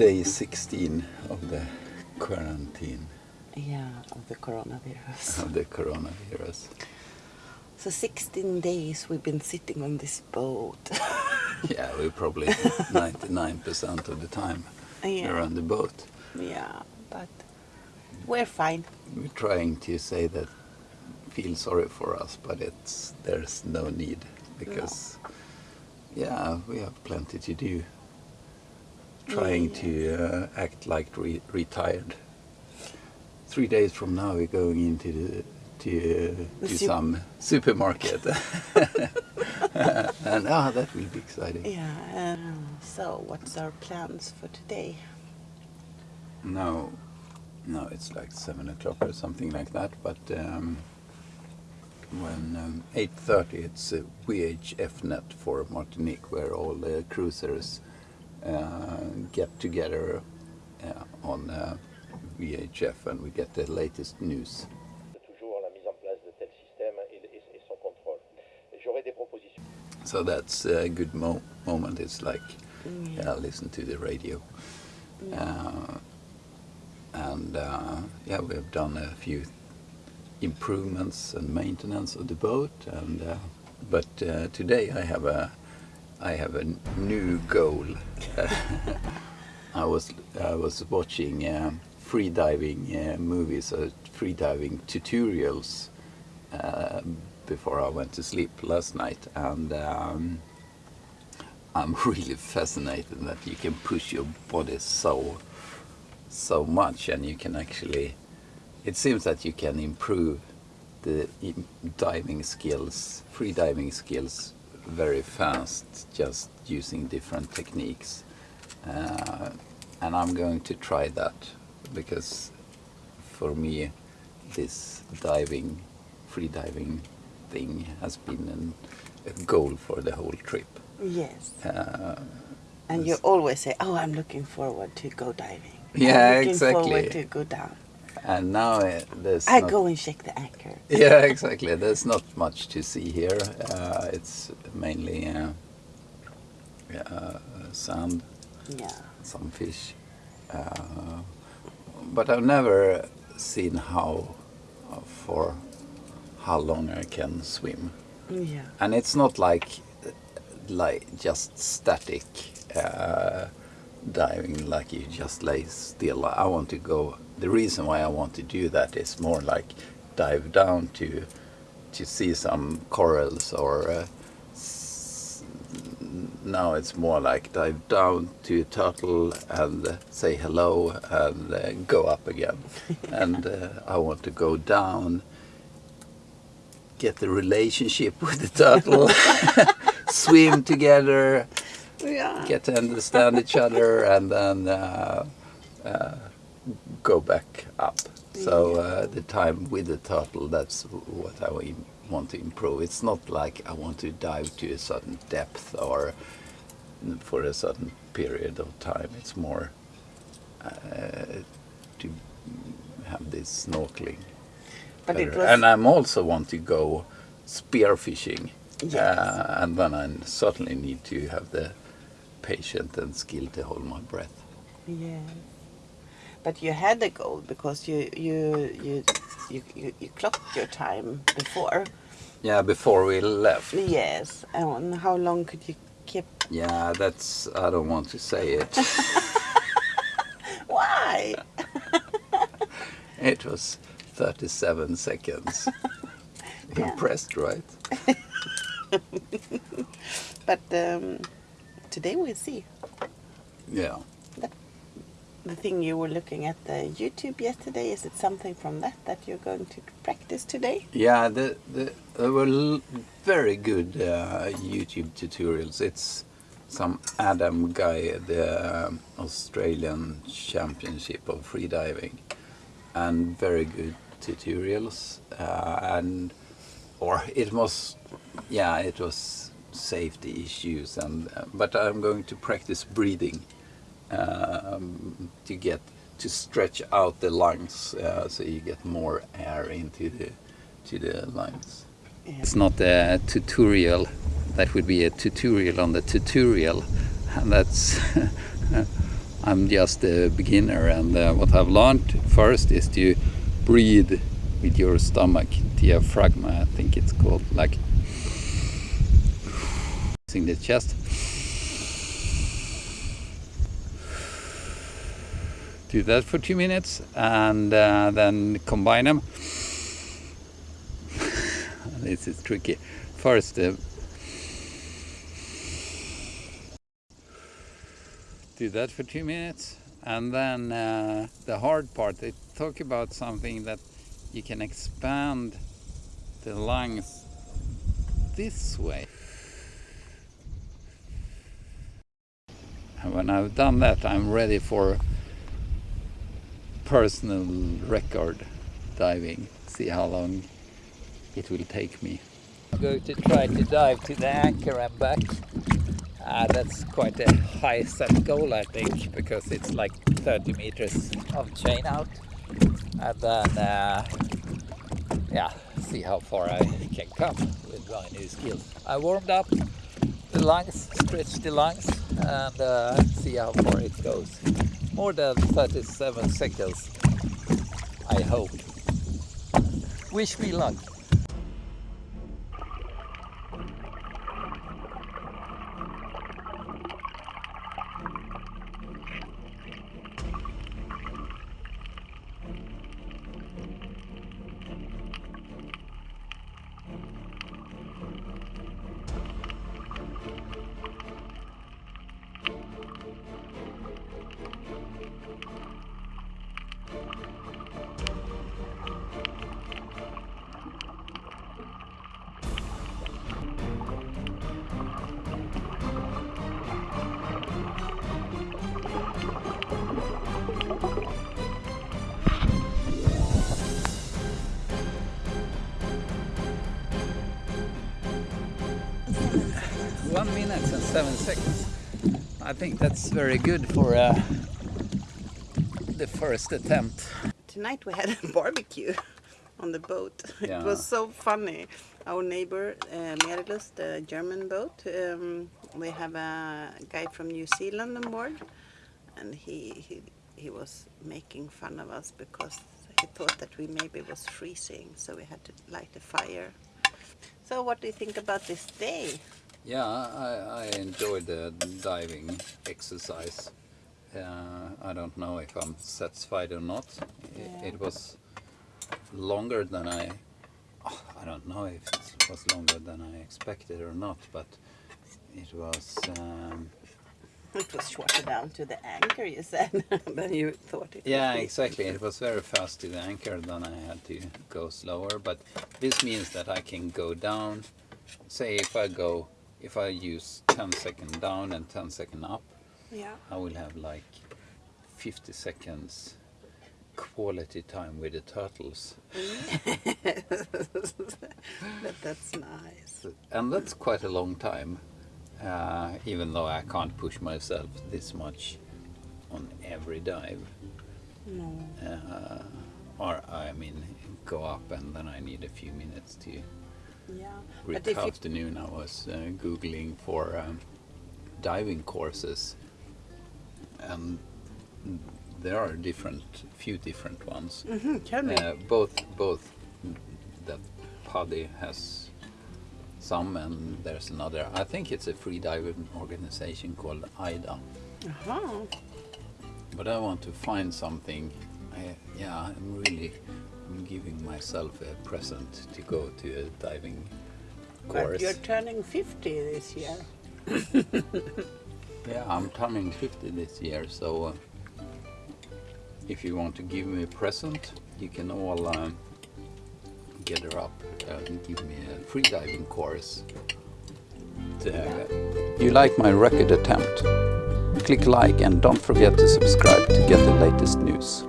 day 16 of the quarantine Yeah, of the coronavirus. of the coronavirus. So 16 days we've been sitting on this boat. Yeah, we probably 99% of the time Yeah. we're on the boat. yeah, but we're fine. We're trying to say that feel sorry for us, but it's there's no need because yeah, we have plenty to do. Trying to uh, act like re- retired. Three days from now, we're going into the to uh, The to some supermarket, and ah, that will be exciting. Yeah, um, so what's our plans for today? No, no, it's like seven o'clock or something like that. But um, when um, eight thirty, it's a VHF net for Martinique, where all the cruisers uh, get together uh, on uh, VHF, and we get the latest news. toujours la mise en place de tels systèmes et, et- et son contrôle. J'aurais des propositions. So that's a good mo- moment. It's like, yeah, listen to the radio. Uh, and uh, yeah, we have done a few improvements and maintenance of the boat. And uh, but uh, today I have a I have a new goal. I was I was watching uh, free diving uh, movies, uh, free diving tutorials uh, before I went to sleep last night, and um, I'm really fascinated that you can push your body so so much, and you can actually. It seems that you can improve the diving skills, free diving skills, very fast, just using different techniques. Uh, and I'm going to try that because for me, this diving, free diving thing has been an, a goal for the whole trip. Yes. Uh, And you always say, "Oh, I'm looking forward to go diving." Yeah, I'm looking exactly. forward to go down. And now uh, there's I not- go and shake the anchor. Yeah, exactly. There's not much to see here. Uh, it's mainly uh, uh, sand, Yeah. some fish. Uh, but I've never seen how uh, for how long I can swim. Yeah. and it's not like like just static uh, diving like you just lay still i want to go the reason why i want to do that is more like dive down to to see some corals or uh, now it's more like dive down to a turtle and uh, say hello and uh, go up again and uh, i want to go down get the relationship with the turtle, swim together, Yeah. get to understand each other, and then uh, uh, go back up. So uh, the time with the turtle, that's what I want to improve. It's not like I want to dive to a certain depth or for a certain period of time. It's more uh, to have this snorkeling But it was And I'm also want to go spearfishing. Yes. Uh, and then I certainly need to have the patience and skill to hold my breath. Yeah. But you had a goal because you you you you, you, you clocked your time before. Yeah, before we left. Yes. And how long could you keep? Yeah, that's, I don't want to say it. Why? it was 37 seconds. Impressed, right? But um, today we'll see. Yeah. The thing you were looking at the YouTube yesterday, is it something from that that you're going to practice today? Yeah, the, the, there were very good uh, YouTube tutorials. It's some Adam guy, the um, Australian Championship of Freediving, and very good tutorials. Uh, and or it was, yeah, it was safety issues, and uh, but I'm going to practice breathing um, to get to stretch out the lungs uh, so you get more air into the to the lungs. It's not a tutorial. That would be a tutorial on the tutorial, and that's I'm just a beginner and uh, what I've learned first is to breathe with your stomach, diaphragm I think it's called, like in the chest. Do that for two minutes and uh, then combine them. this is tricky. First, uh, do that for two minutes and then uh, the hard part they talk about something that you can expand the lungs this way and when I've done that I'm ready for personal record diving see how long it will take me I'm going to try to dive to the anchor and back uh, that's quite a high set goal I think because it's like 30 meters of chain out and then uh, yeah see how far I can come with my new skills. I warmed up the lungs, stretched the lungs and uh, see how far it goes. More than 37 seconds I hope. Wish me luck. One minute and seven seconds. I think that's very good for uh, the first attempt. Tonight we had a barbecue on the boat. Yeah. It was so funny. Our neighbor uh, the German boat, um, we have a guy from New Zealand on board, and he, he he was making fun of us because he thought that we maybe was freezing, so we had to light a fire. So what do you think about this day? Yeah, I, I enjoyed the diving exercise. Uh, I don't know if I'm satisfied or not. Yeah. It was longer than I. oh, I don't know if it was longer than I expected or not, but it was. Um, It was shorter down to the anchor, you said, than you thought it yeah, exactly. It was very fast to the anchor, then I had to go slower. But this means that I can go down. Say if I go, if I use 10 second down and 10 second up, Yeah. I will have like 50 seconds quality time with the turtles. but that's nice. And that's quite a long time, uh, even though I can't push myself this much on every dive. No. Uh, or, I mean, go up and then I need a few minutes to. Yeah. But you afternoon, I was uh, googling for um, diving courses, and there are different, few different ones. Me. Uh, both both that PADI has some and there's another. I think it's a free diving organization called AIDA. Uh-huh. But I want to find something. I, yeah, I'm really I'm giving myself a present to go to a diving But course. you're turning 50 this year. Yeah, I'm turning 50 this year, so uh, if you want to give me a present, you can all um, up and give me a free diving course. You like my record attempt? Click like and don't forget to subscribe to get the latest news.